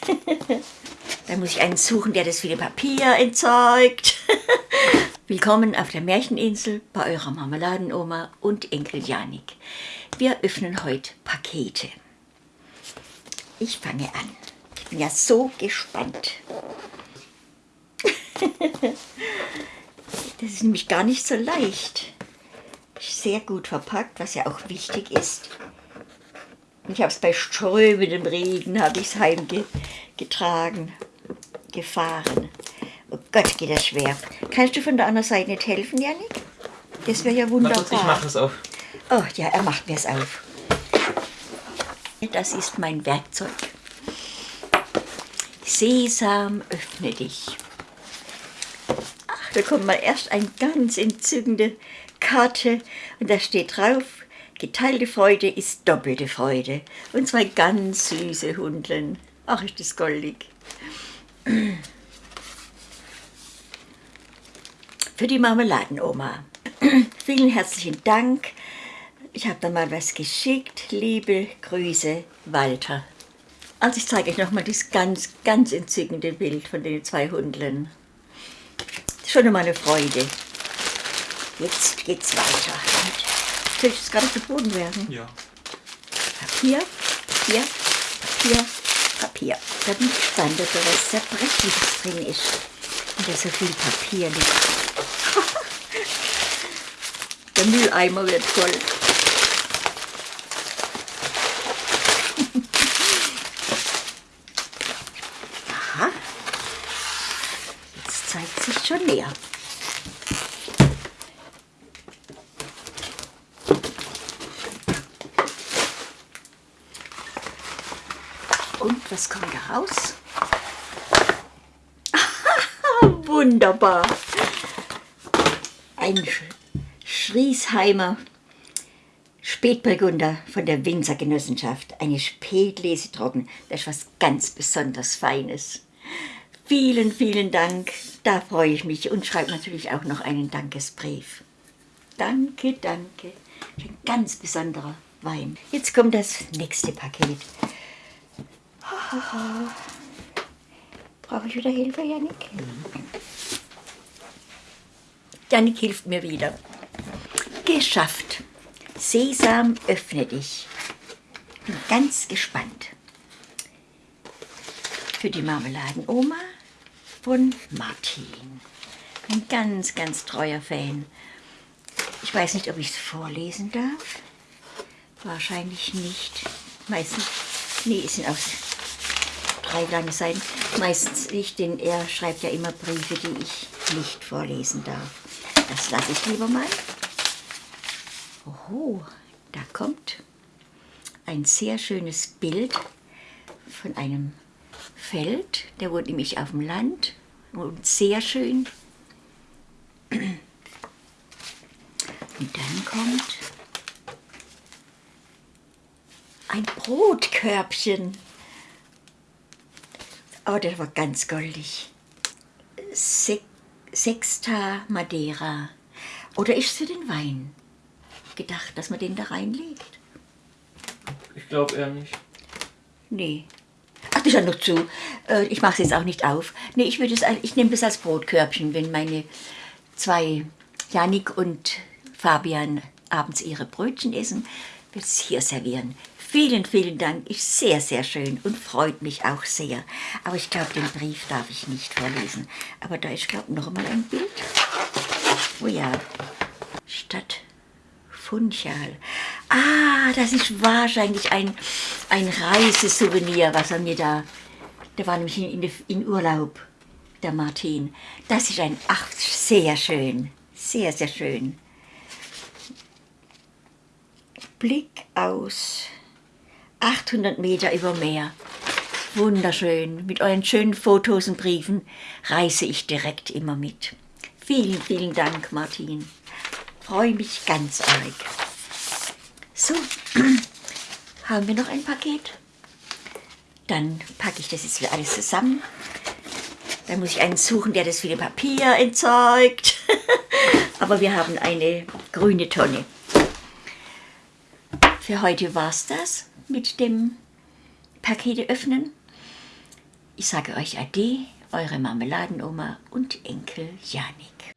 Dann muss ich einen suchen, der das viele Papier entzeugt. Willkommen auf der Märcheninsel bei eurer Marmeladenoma und Enkel Janik. Wir öffnen heute Pakete. Ich fange an. Ich bin ja so gespannt. Das ist nämlich gar nicht so leicht. Sehr gut verpackt, was ja auch wichtig ist. Ich habe es bei strömendem Regen, habe ich es heimgetragen, gefahren. Oh Gott, geht das schwer. Kannst du von der anderen Seite nicht helfen, Janik? Das wäre ja wunderbar. ich mache es auf. Oh ja, er macht mir es auf. Das ist mein Werkzeug. Sesam, öffne dich. Ach, da kommt mal erst eine ganz entzückende Karte und da steht drauf, geteilte Freude ist doppelte Freude. Und zwei ganz süße Hundeln. Ach, ist das goldig. Für die Marmeladenoma. Vielen herzlichen Dank. Ich habe da mal was geschickt. Liebe Grüße, Walter. Also ich zeige euch nochmal das ganz, ganz entzückende Bild von den zwei Hundeln. Schon einmal eine Freude. Jetzt geht's weiter. Soll ich das ganz zu Boden werfen? Ja. Papier, Papier, Papier, Papier. Da bin ich da was Zerbrechliches drin ist. Und da so viel Papier liegt. Der Mülleimer wird voll. Aha. Jetzt zeigt sich schon näher. Und was kommt da raus? Wunderbar. Ein Sch Schriesheimer Spätburgunder von der Winzergenossenschaft. Eine Spätlesetrocken. Das ist was ganz besonders Feines. Vielen, vielen Dank. Da freue ich mich und schreibe natürlich auch noch einen Dankesbrief. Danke, danke. Ein ganz besonderer Wein. Jetzt kommt das nächste Paket. Brauche ich wieder Hilfe, Janik? Janik hilft mir wieder. Geschafft. Sesam, öffne dich. Bin ganz gespannt. Für die Marmeladenoma von Martin. Ein ganz, ganz treuer Fan. Ich weiß nicht, ob ich es vorlesen darf. Wahrscheinlich nicht. Meistens, nee, es sind auch drei lange Seiten. Meistens nicht, denn er schreibt ja immer Briefe, die ich nicht vorlesen darf. Das lasse ich lieber mal. Oho, da kommt ein sehr schönes Bild von einem Feld. Der wohnt nämlich auf dem Land und sehr schön. Und dann kommt ein Brotkörbchen. Oh, das war ganz goldig. Se Sexta Madeira. Oder ist es für den Wein gedacht, dass man den da reinlegt? Ich glaube eher nicht. Nee. Ach, das ist ja noch zu. Äh, Ich mache es jetzt auch nicht auf. Nee, ich, würde es, als- ich nehme das als Brotkörbchen, wenn meine zwei, Janik und Fabian, abends ihre Brötchen essen, wird es hier servieren. Vielen, vielen Dank. Ist sehr, sehr schön und freut mich auch sehr. Aber ich glaube, den Brief darf ich nicht vorlesen. Aber da ist, glaube ich, noch mal ein Bild. Oh ja. Stadt Funchal. Ah, das ist wahrscheinlich ein, ein Reisesouvenir, was er mir da... Der war nämlich in, in, in Urlaub, der Martin. Das ist ein... Ach, sehr schön. Sehr, sehr schön. Blick aus 800 Meter über Meer. Wunderschön. Mit euren schönen Fotos und Briefen reise ich direkt immer mit. Vielen, vielen Dank, Martin. Freue mich ganz arg. So, haben wir noch ein Paket? Dann packe ich das jetzt wieder alles zusammen. Dann muss ich einen suchen, der das viele Papier entzeugt. Aber wir haben eine grüne Tonne. Für heute war es das mit dem Pakete öffnen. Ich sage euch Ade, eure Marmeladenoma und Enkel Janik.